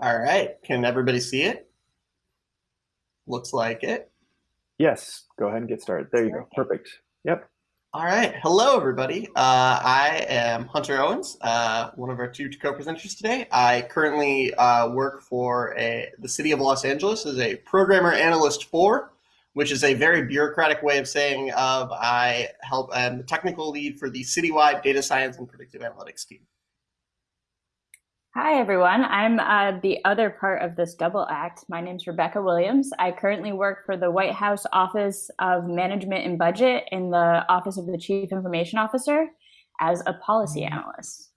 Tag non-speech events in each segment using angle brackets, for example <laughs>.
All right. Can everybody see it? Looks like it. Yes. Go ahead and get started. There you go. Perfect. Yep. All right. Hello, everybody. Uh, I am Hunter Owens, uh, one of our two co-presenters today. I currently uh, work for a, the City of Los Angeles as a Programmer Analyst 4, which is a very bureaucratic way of saying of I help I'm the technical lead for the citywide data science and predictive analytics team. Hi, everyone. I'm uh, the other part of this double act. My name is Rebecca Williams. I currently work for the White House Office of Management and Budget in the Office of the Chief Information Officer as a policy mm-hmm. analyst.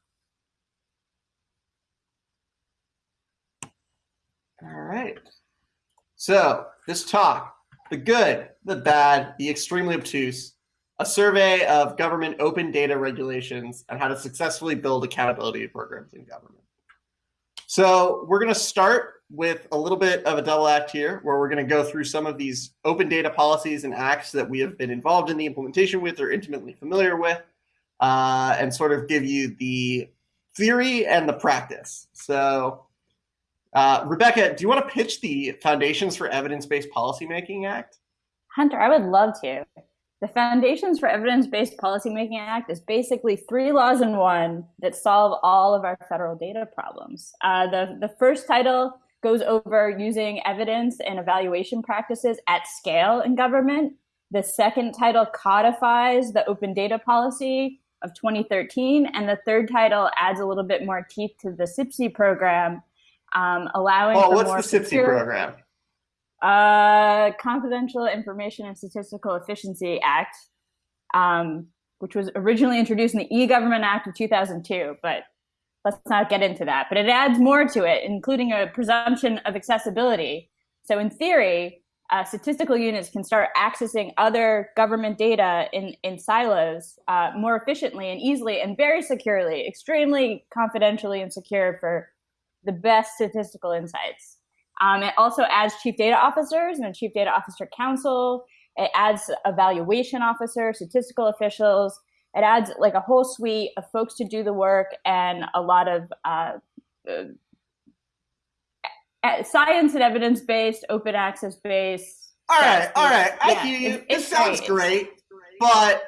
All right. So this talk, the good, the bad, the extremely obtuse, a survey of government open data regulations and how to successfully build accountability programs in government. So we're going to start with a little bit of a double act here, where we're going to go through some of these open data policies and acts that we have been involved in the implementation with or intimately familiar with, uh, and sort of give you the theory and the practice. So uh, Rebecca, do you want to pitch the Foundations for Evidence-Based Policymaking Act? Hunter, I would love to. The Foundations for Evidence-Based Policymaking Act is basically three laws in one that solve all of our federal data problems. Uh, the, the first title goes over using evidence and evaluation practices at scale in government. The second title codifies the open data policy of 2013. And the third title adds a little bit more teeth to the CIPSE program, um, allowing Oh, what's the CIPSE program? Uh, Confidential Information and Statistical Efficiency Act, um, which was originally introduced in the E-Government Act of 2002, but let's not get into that. But it adds more to it, including a presumption of accessibility. So in theory, uh, statistical units can start accessing other government data in, in silos uh, more efficiently and easily and very securely, extremely confidentially and secure for the best statistical insights. Um, it also adds chief data officers and a chief data officer council. It adds evaluation officers, statistical officials. It adds like a whole suite of folks to do the work and a lot of uh, uh, science and evidence based, open access based. All right, all right. I hear you. It's, this it's sounds great, great, but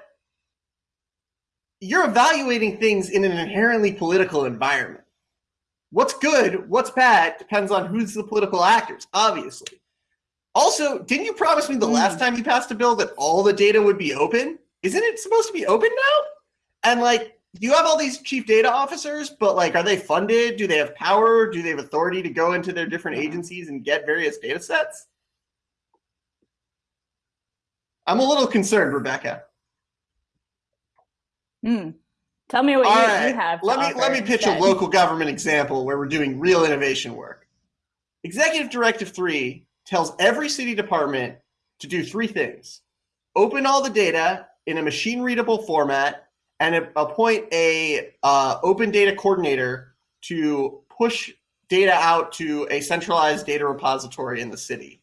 you're evaluating things in an inherently political environment what's good, what's bad depends on who's the political actors, obviously. Also, didn't you promise me the mm. last time you passed a bill that all the data would be open? Isn't it supposed to be open now? And like, you have all these chief data officers, but like, are they funded? Do they have power? Do they have authority to go into their different mm-hmm. agencies and get various data sets? I'm a little concerned, Rebecca. Hmm. Tell me what you, right. you, have. Let me let me pitch instead. a local government example where we're doing real innovation work. Executive Directive 3 tells every city department to do three things. Open all the data in a machine readable format and appoint a uh, open data coordinator to push data out to a centralized data repository in the city.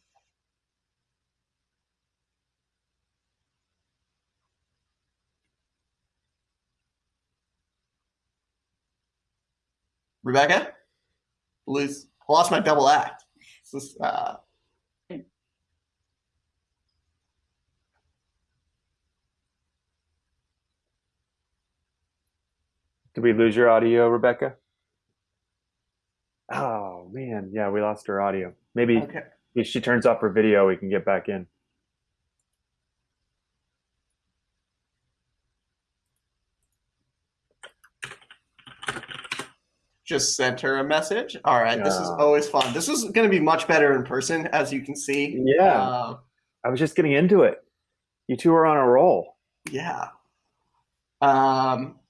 Rebecca, lose lost my double act. This, uh, Did we lose your audio, Rebecca? Oh man, yeah, we lost her audio. Maybe okay. if she turns off her video, we can get back in. Just sent her a message. All right, this is always fun. This is going to be much better in person, as you can see. Yeah, uh, I was just getting into it. You two are on a roll. Yeah. Um,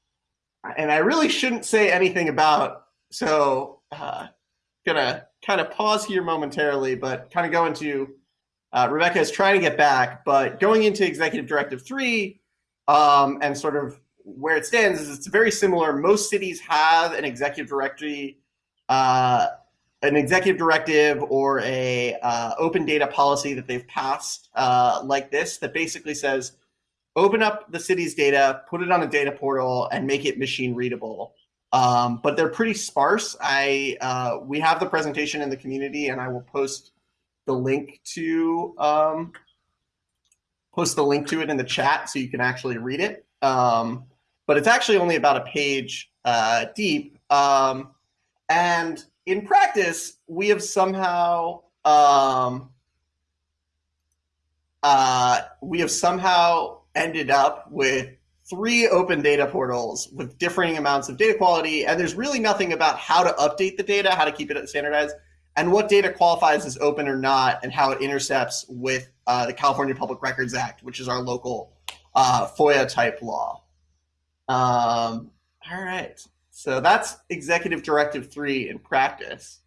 and I really shouldn't say anything about. So, uh, gonna kind of pause here momentarily, but kind of go into. Uh, Rebecca is trying to get back, but going into Executive Directive Three, um, and sort of where it stands is it's very similar. Most cities have an executive directory, uh, an executive directive or a uh, open data policy that they've passed uh, like this that basically says, open up the city's data, put it on a data portal, and make it machine readable. um, but they're pretty sparse. I uh, we have the presentation in the community, and I will post the link to um, post the link to it in the chat so you can actually read it. Um, but it's actually only about a page uh, deep. Um, and in practice, we have somehow um, uh, we have somehow ended up with three open data portals with differing amounts of data quality, and there's really nothing about how to update the data, how to keep it standardized, and what data qualifies as open or not, and how it intercepts with uh, the California Public Records Act, which is our local uh, FOIA type law. Um, all right, so that's Executive Directive 3 in practice.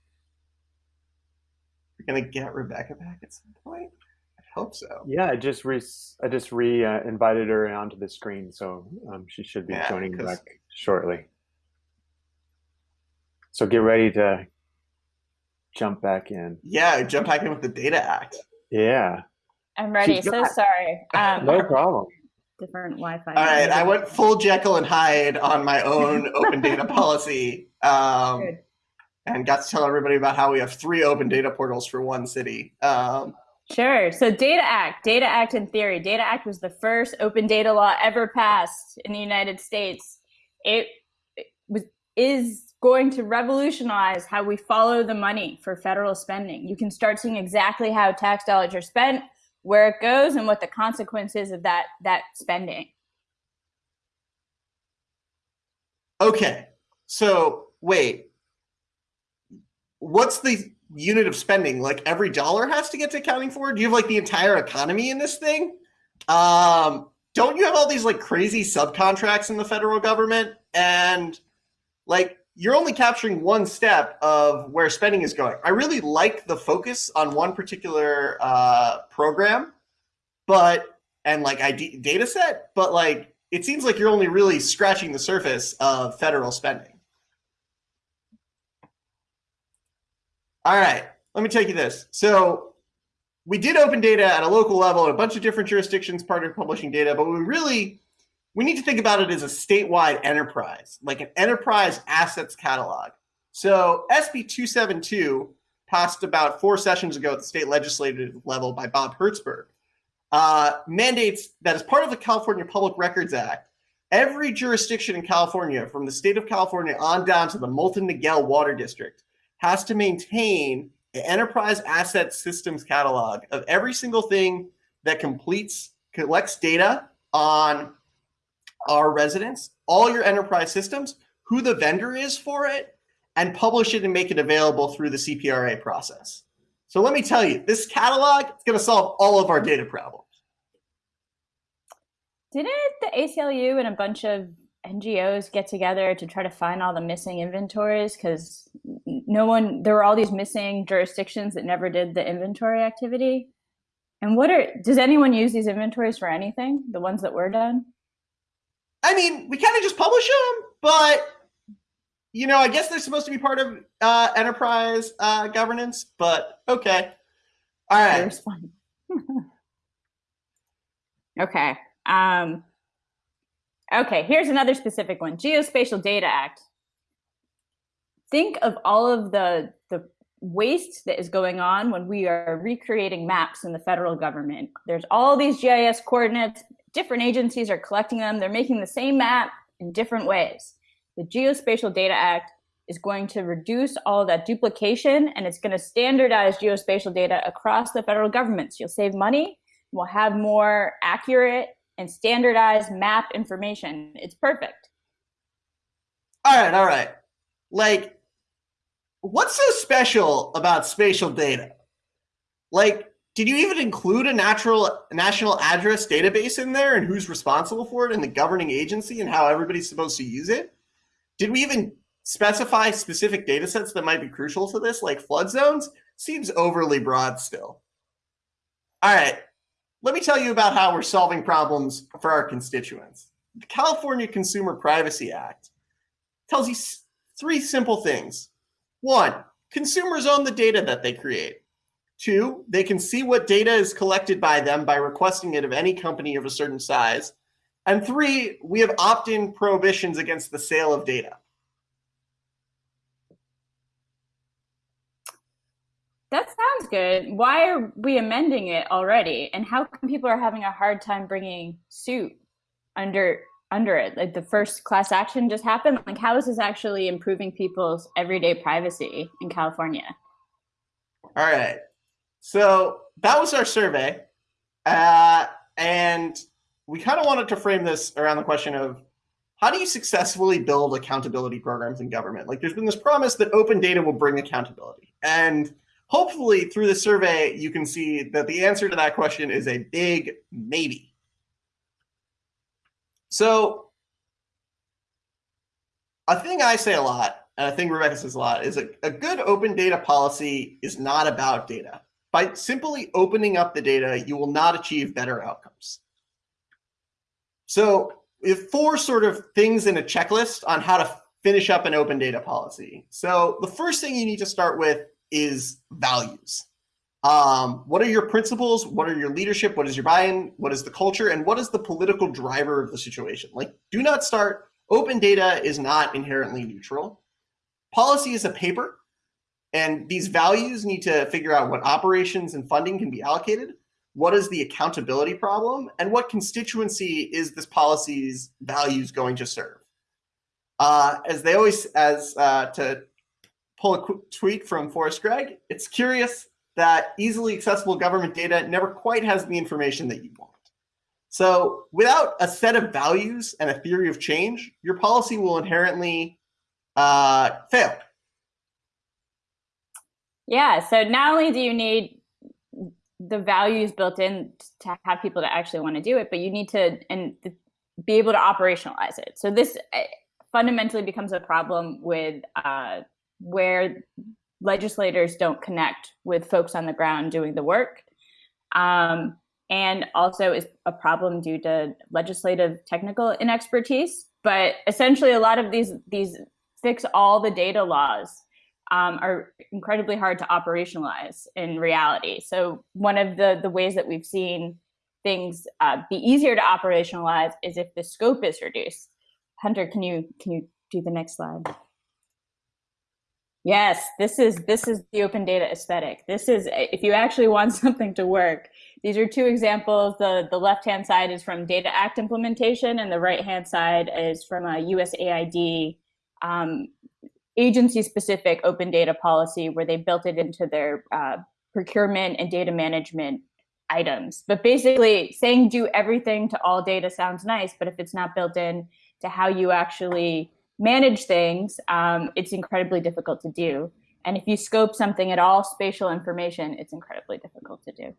We're going to get Rebecca back at some point I hope so. Yeah, I just re I just re uh, invited her onto the screen, so um, she should be yeah, joining back shortly. So get ready to jump back in. Yeah, jump back in with the Data Act. Yeah. I'm ready. She's so sorry. <laughs> Um, no problem. Different Wi-Fi. All right, I went full Jekyll and Hyde on my own <laughs> open data policy. Um, and got to tell everybody about how we have three open data portals for one city. Um, Sure. So Data Act, Data Act in theory. Data Act was the first open data law ever passed in the United States. It was is going to revolutionize how we follow the money for federal spending. You can start seeing exactly how tax dollars are spent, where it goes, and what the consequences of that that spending. Okay. So wait. What's the unit of spending, like every dollar has to get to accounting for? Do you have like the entire economy in this thing? Um, don't you have all these like crazy subcontracts in the federal government? And like you're only capturing one step of where spending is going. I really like the focus on one particular uh, program, but and like ID data set, but like it seems like you're only really scratching the surface of federal spending. All right, let me take you this. So we did open data at a local level in a bunch of different jurisdictions, part of publishing data, but we really, we need to think about it as a statewide enterprise, like an enterprise assets catalog. So SB 272 passed about four sessions ago at the state legislative level by Bob Hertzberg, uh, mandates that as part of the California Public Records Act, every jurisdiction in California, from the state of California on down to the Multon Miguel Water District, has to maintain an enterprise asset systems catalog of every single thing that completes collects data on our residents, all your enterprise systems, who the vendor is for it, and publish it and make it available through the CPRA process. So let me tell you, this catalog is going to solve all of our data problems. Didn't the ACLU and a bunch of NGOs get together to try to find all the missing inventories? Because no one there were all these missing jurisdictions that never did the inventory activity and what are does anyone use these inventories for anything the ones that were done i mean we kind of just publish them but you know i guess they're supposed to be part of uh, enterprise uh, governance but okay. All right <laughs> okay um okay here's another specific one. Geospatial data act. Think of all of the the waste that is going on when we are recreating maps in the federal government. There's all these GIS coordinates, different agencies are collecting them, they're making the same map in different ways. The Geospatial Data Act is going to reduce all that duplication and it's going to standardize geospatial data across the federal government. So you'll save money, we'll have more accurate and standardized map information. It's perfect. All right, all right. Like what's so special about spatial data? Like, did you even include a natural national address database in there and who's responsible for it and the governing agency and how everybody's supposed to use it? Did we even specify specific data sets that might be crucial to this, like flood zones? Seems overly broad still. All right, let me tell you about how we're solving problems for our constituents. The California Consumer Privacy Act tells you three simple things one, consumers own the data that they create. Two, they can see what data is collected by them by requesting it of any company of a certain size. And three, we have opt-in prohibitions against the sale of data. That sounds good. Why are we amending it already? And how come people are having a hard time bringing suit under under it? Like the first class action just happened. Like how is this actually improving people's everyday privacy in California? All right. So that was our survey. Uh, and we kind of wanted to frame this around the question of how do you successfully build accountability programs in government? Like there's been this promise that open data will bring accountability. And hopefully through the survey, you can see that the answer to that question is a big maybe. So a thing I say a lot, and I think Rebecca says a lot, is a, a good open data policy is not about data. By simply opening up the data, you will not achieve better outcomes. So have four sort of things in a checklist on how to finish up an open data policy. So the first thing you need to start with is values. Um, what are your principles? What are your leadership? What is your buy-in? What is the culture? And what is the political driver of the situation? Like, do not start. Open data is not inherently neutral. Policy is a paper, and these values need to figure out what operations and funding can be allocated what is the accountability problem and what constituency is this policy's values going to serve? Uh, as they always, as uh, to pull a tweet from Forest Gregg, it's curious that easily accessible government data never quite has the information that you want. So without a set of values and a theory of change, your policy will inherently uh, fail. Yeah, so not only do you need the values built in to have people to actually want to do it, but you need to and be able to operationalize it. So this eh, fundamentally becomes a problem with uh, where legislators don't connect with folks on the ground doing the work. Um, and also is a problem due to legislative technical inexpertise. But essentially, a lot of these these fix all the data laws um, are incredibly hard to operationalize in reality. So one of the, the ways that we've seen things uh, be easier to operationalize is if the scope is reduced. Hunter, can you can you do the next slide? Yes, this is this is the open data aesthetic. This is if you actually want <laughs> something to work. These are two examples. The the left hand side is from Data Act implementation, and the right hand side is from a USAID um, agency specific open data policy where they built it into their uh, procurement and data management items. But basically saying do everything to all data sounds nice, but if it's not built in to how you actually manage things, um, it's incredibly difficult to do. And if you scope something at all spatial information, it's incredibly difficult to do.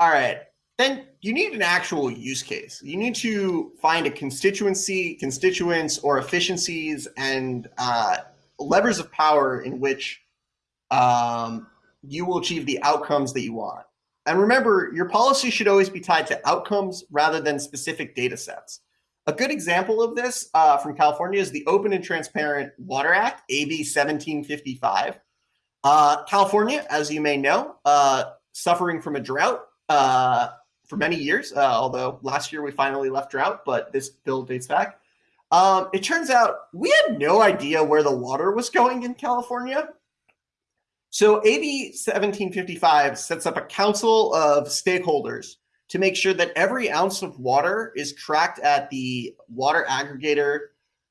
All right then you need an actual use case. You need to find a constituency, constituents, or efficiencies and uh, levers of power in which um, you will achieve the outcomes that you want. And remember, your policy should always be tied to outcomes rather than specific data sets. A good example of this uh, from California is the Open and Transparent Water Act, AB 1755. Uh, California, as you may know, uh, suffering from a drought, uh, for many years, uh, although last year we finally left drought, but this bill dates back. Um, it turns out we had no idea where the water was going in California. So AB 1755 sets up a council of stakeholders to make sure that every ounce of water is tracked at the water aggregator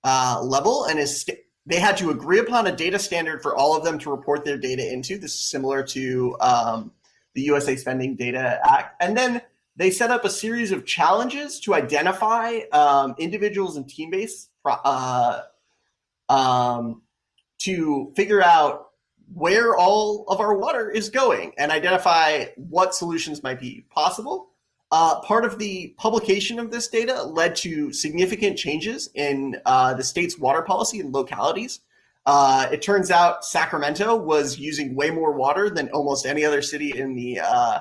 uh, level and is they had to agree upon a data standard for all of them to report their data into. This is similar to um, the USA Spending Data Act. And then they set up a series of challenges to identify um, individuals and team-based uh, um, to figure out where all of our water is going and identify what solutions might be possible. Uh, part of the publication of this data led to significant changes in uh, the state's water policy in localities. Uh, it turns out Sacramento was using way more water than almost any other city in the uh,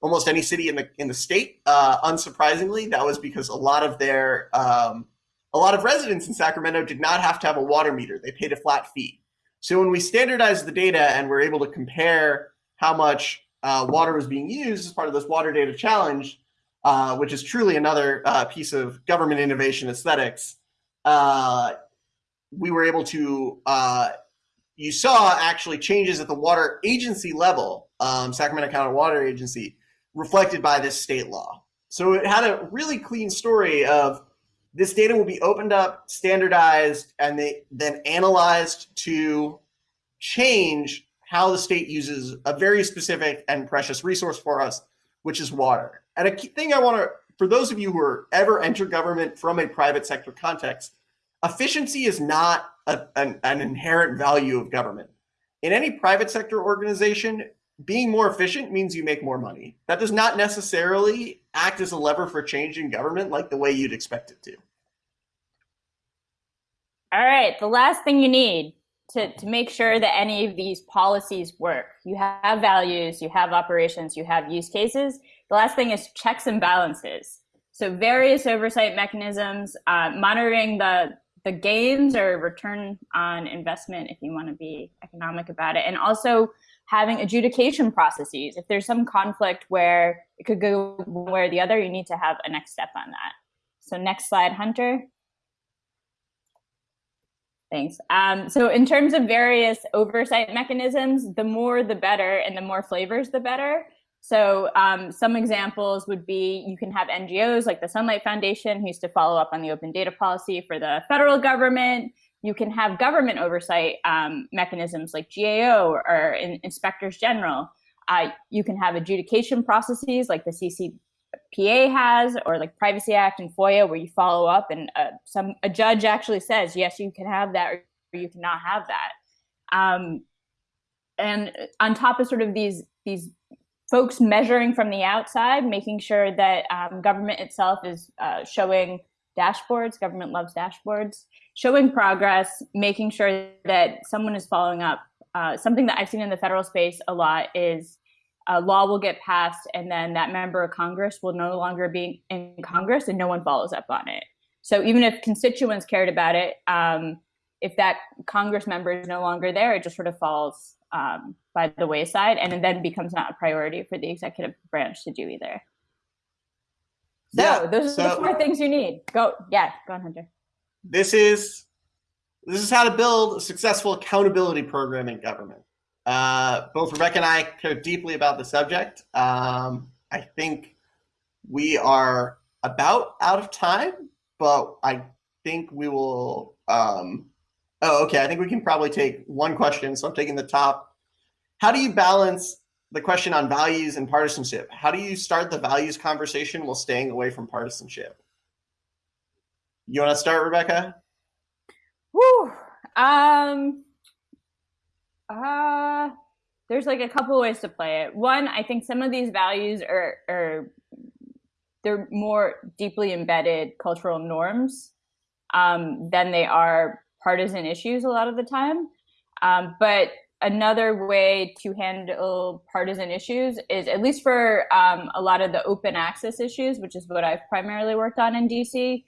almost any city in the in the state. Uh, unsurprisingly, that was because a lot of their um, a lot of residents in Sacramento did not have to have a water meter; they paid a flat fee. So when we standardized the data and we're able to compare how much uh, water was being used as part of this water data challenge, uh, which is truly another uh, piece of government innovation aesthetics, uh, we were able to uh, you saw actually changes at the water agency level, um, Sacramento County Water Agency, reflected by this state law. So it had a really clean story of this data will be opened up, standardized, and they then analyzed to change how the state uses a very specific and precious resource for us, which is water. And a key thing I want to, for those of you who are ever enter government from a private sector context, efficiency is not a, an, an inherent value of government. In any private sector organization, being more efficient means you make more money. That does not necessarily act as a lever for change in government like the way you'd expect it to. All right, the last thing you need to, to make sure that any of these policies work. You have values, you have operations, you have use cases. The last thing is checks and balances. So various oversight mechanisms, uh, monitoring the, the gains or return on investment if you want to be economic about it, and also having adjudication processes. If there's some conflict where it could go one way or the other, you need to have a next step on that. So next slide, Hunter. Thanks. Um, so in terms of various oversight mechanisms, the more the better and the more flavors the better. So um, some examples would be you can have NGOs like the Sunlight Foundation who used to follow up on the open data policy for the federal government. You can have government oversight um, mechanisms like GAO or, or in, inspectors general. Uh, you can have adjudication processes like the CCPA has, or like Privacy Act and FOIA, where you follow up and uh, some a judge actually says yes, you can have that, or you cannot have that. Um, and on top of sort of these these folks measuring from the outside, making sure that um, government itself is uh, showing dashboards. Government loves dashboards showing progress, making sure that someone is following up. Uh, something that I've seen in the federal space a lot is a law will get passed and then that member of Congress will no longer be in Congress and no one follows up on it. So even if constituents cared about it, um, if that Congress member is no longer there, it just sort of falls um, by the wayside and it then becomes not a priority for the executive branch to do either. So yeah, those are the four things you need. Go, yeah, go on, Hunter this is this is how to build a successful accountability program in government. Uh, both Rebecca and I care deeply about the subject. Um, I think we are about out of time, but I think we will. Um, oh, okay. I think we can probably take one question. So I'm taking the top. How do you balance the question on values and partisanship? How do you start the values conversation while staying away from partisanship? You want to start, Rebecca? Woo. Um. Uh. There's like a couple ways to play it. One, I think some of these values are are they're more deeply embedded cultural norms um, than they are partisan issues a lot of the time. Um, but another way to handle partisan issues is, at least for um, a lot of the open access issues, which is what I've primarily worked on in DC,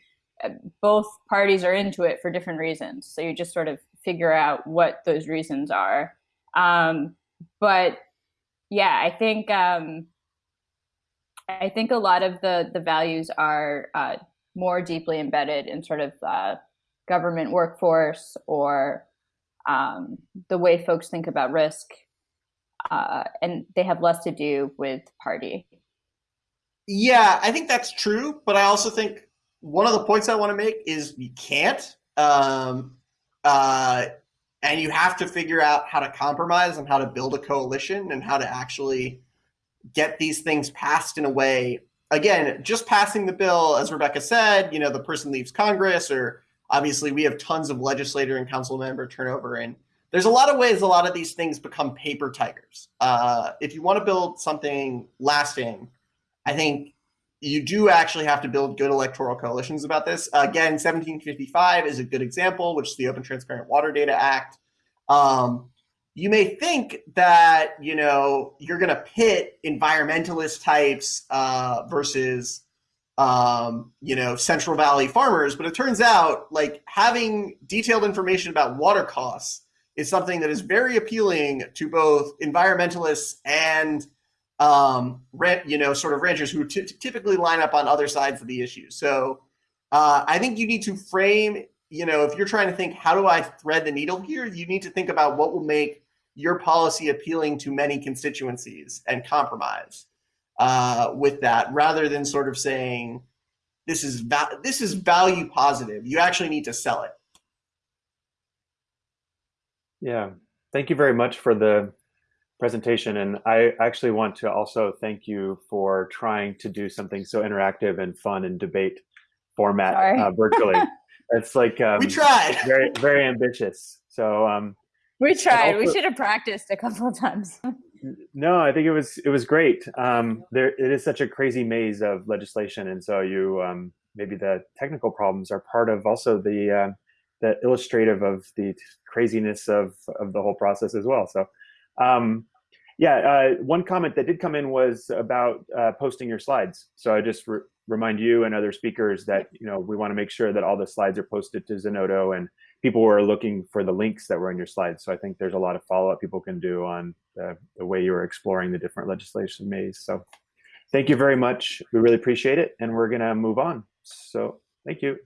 both parties are into it for different reasons. So you just sort of figure out what those reasons are. Um, but yeah, I think um, I think a lot of the the values are uh, more deeply embedded in sort of uh, government workforce or um, the way folks think about risk, uh, and they have less to do with party. Yeah, I think that's true, but I also think one of the points I want to make is you can't. Um, uh, and you have to figure out how to compromise and how to build a coalition and how to actually get these things passed in a way. Again, just passing the bill, as Rebecca said, you know, the person leaves Congress, or obviously we have tons of legislator and council member turnover. And there's a lot of ways a lot of these things become paper tigers. Uh, if you want to build something lasting, I think you do actually have to build good electoral coalitions about this. Again, 1755 is a good example, which is the Open Transparent Water Data Act. Um, you may think that you know you're going to pit environmentalist types uh, versus um, you know Central Valley farmers, but it turns out like having detailed information about water costs is something that is very appealing to both environmentalists and um, rent, you know, sort of ranchers who typically line up on other sides of the issue. So uh, I think you need to frame you know, if you're trying to think, how do I thread the needle here? You need to think about what will make your policy appealing to many constituencies and compromise uh, with that, rather than sort of saying this is va- this is value positive. You actually need to sell it. Yeah, thank you very much for the presentation. And I actually want to also thank you for trying to do something so interactive and fun and debate format uh, virtually. <laughs> it's like um, we tried. Very, very ambitious. So um, we tried. Also, we should have practiced a couple of times. <laughs> no, I think it was it was great. Um, there, it is such a crazy maze of legislation, and so you um, maybe the technical problems are part of also the uh, the illustrative of the craziness of of the whole process as well. So, um, yeah, uh, one comment that did come in was about uh, posting your slides. So I just re remind you and other speakers that you know we want to make sure that all the slides are posted to Zenodo and people were looking for the links that were on your slides. So I think there's a lot of follow up people can do on the, the way you were exploring the different legislation maze. So thank you very much. We really appreciate it, and we're gonna move on. So thank you.